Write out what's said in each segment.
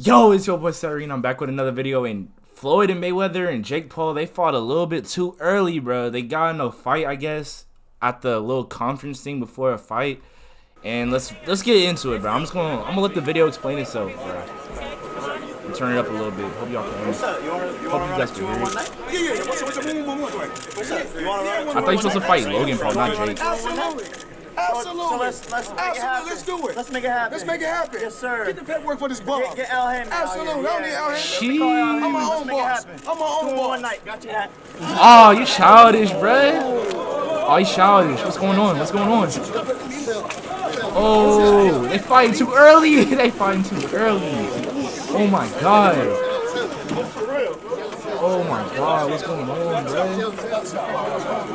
Yo, it's your boy Sarine. I'm back with another video. And Floyd and Mayweather and Jake Paul, they fought a little bit too early, bro. They got in a fight, I guess, at the little conference thing before a fight. And let's let's get into it, bro. I'm just gonna I'm gonna let the video explain itself, bro. And turn it up a little bit. Hope y'all can hear me. Hope you guys can hear. I thought you were supposed to fight Logan Paul, not Jake. Absolutely. Absolutely. So let's- let's make it Absolutely. Let's do it. Let's make it happen. Let's make it happen. Yes, sir. Get the paperwork for this bum. Get, get Al Hammond. out Absolutely. here, I don't need. Al Hammond. Sheesh. I'm Hammond. my Let's own make it boss. happen. I'm my own Do boss. one night. Got you that. Oh, ah, you childish, bruh. Oh, you childish. What's going on? What's going on? Oh, they fighting too early. they fighting too early. Oh my god. Oh my god, what's going on, bro?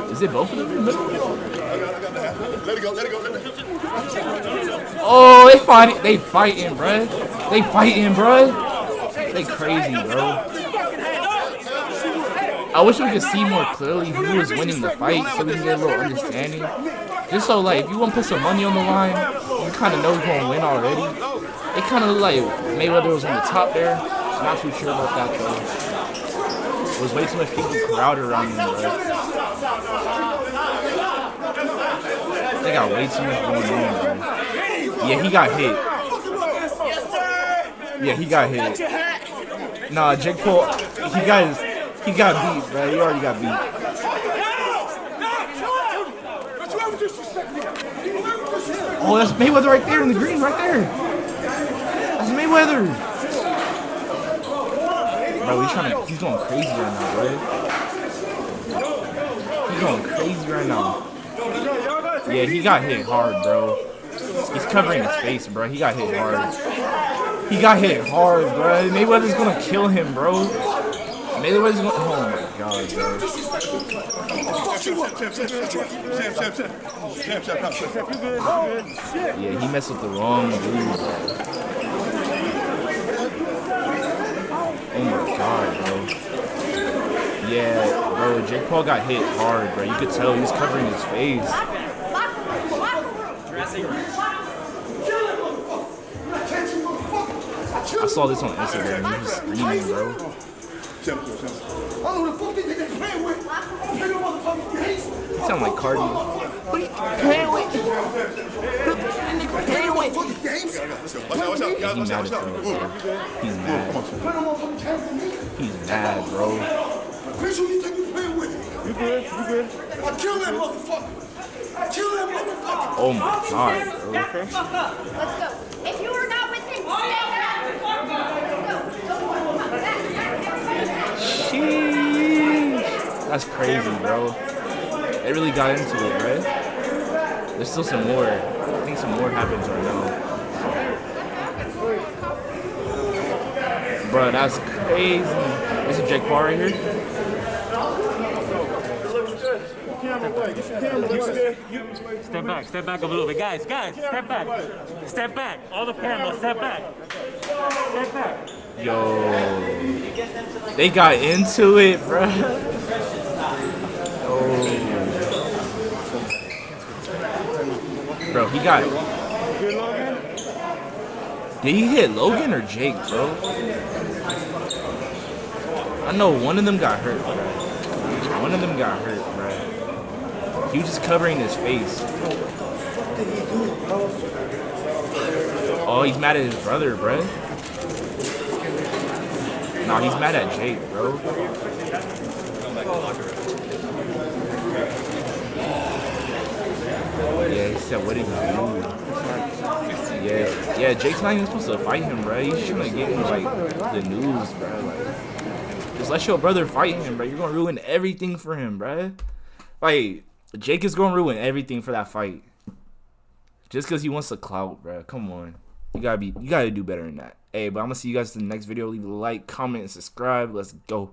Is it both of them in the middle? Let it go. Let it go. Let it go. Oh, they fighting. They fighting, bro. They fighting, bro. They crazy, bro. I wish we could see more clearly who was winning the fight so we can get a little understanding. Just so, like, if you want to put some money on the line, you kind of know who's going to win already. It kind of looked like Mayweather was on the top there. Not too sure about that, though. Was way too much people crowded around him, bro. They got way too much going on, bro. Yeah, he got hit. Yeah, he got hit. Nah, Jake Paul, he got his, he got beat, bro. He already got beat. Me. Me. Oh, that's Mayweather right there in the green, right there. That's Mayweather. Bro, he's trying to, he's going crazy right now, bro. He's going crazy right now. Yeah, he got hit hard, bro. He's covering his face, bro. He got hit hard. He got hit hard, bro. Mayweather's gonna kill him, bro. Mayweather's gonna. Oh my god, bro. Yeah, he messed with the wrong dude, bro. Bro, Jake Paul got hit hard, bro. You could tell he was covering his face. I saw this on Instagram. He was screaming, bro. You sound like Cardi. What are you playing with? He's mad. bro. He's mad, bro. He's mad, bro. Bitch, who you think you playing with? You good? You good? I kill that motherfucker. I kill that motherfucker. Oh my god, bro. Let's go. If you are not with him, stay back. Let's go. Go for it. Come back, back, everybody. Sheesh. That's crazy, bro. They really got into it, right? There's still some more. I think some more happens right now. Bro, that's crazy. This is Jake Paul right here. Step back, step back a little bit. Guys, guys, step back. Step back. All the cameras, step back. Step back. Yo. They got into it, bro. Oh. Bro, he got Did he hit Logan or Jake, bro? I know one of them got hurt, bro. One of them got hurt, bro. He was just covering his face. Oh, he's mad at his brother, bro. Nah, he's mad at Jake, bro. Yeah, he said, what did he do? Yeah, yeah, Jake's not even supposed to fight him, bro. He's trying to get him, like, the news, bro. Like, just let your brother fight him, bro. You're gonna ruin everything for him, bro. Like, Jake is gonna ruin everything for that fight. Just because he wants the clout, bro. Come on. You gotta be, you gotta do better than that. Hey, but I'm gonna see you guys in the next video. Leave a like, comment, and subscribe. Let's go.